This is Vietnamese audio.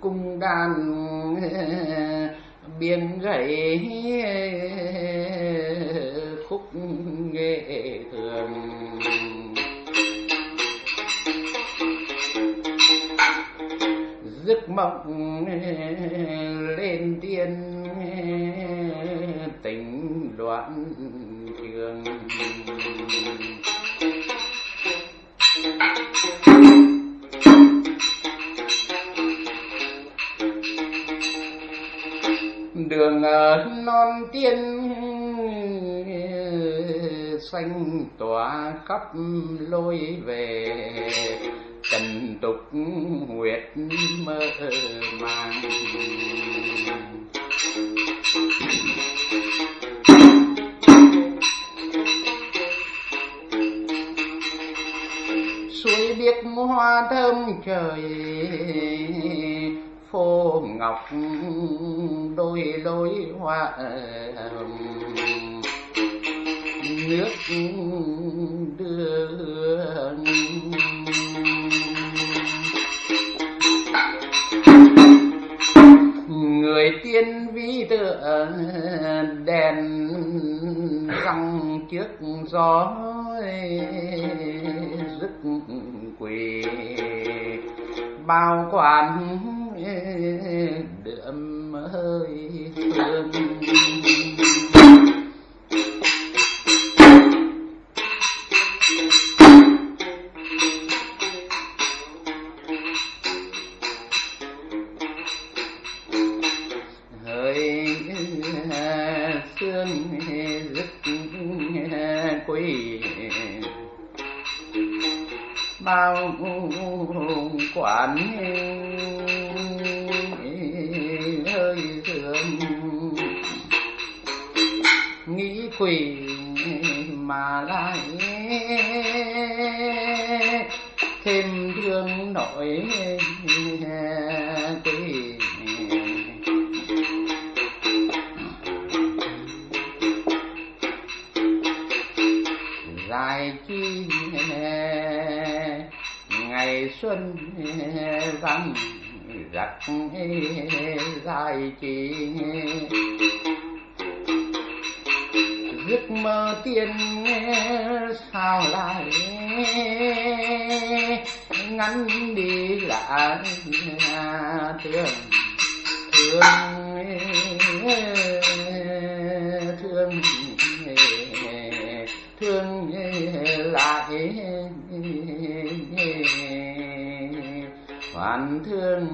cung đàn biên gậy khúc nghệ thường. Giấc mộng lên tiên tình đoạn trường. Đường ờ, non tiên xanh tỏa khắp lối về. Trần tục huyệt mơ màng. Suối biếc hoa thơm trời khô ngọc, đôi lối hoa nước đưa người tiên vi tựa đèn răng trước gió rực quỳ. Bao quan đượm hơi phương hơi sương bao quản thương. Nghĩ quỷ mà lại thêm thương nỗi quỳ. Dài chi ngày xuân vắng rặc dài kỳ giấc mơ tiên sao lại ngắn đi lại thương thương thương thương lại hoàn thương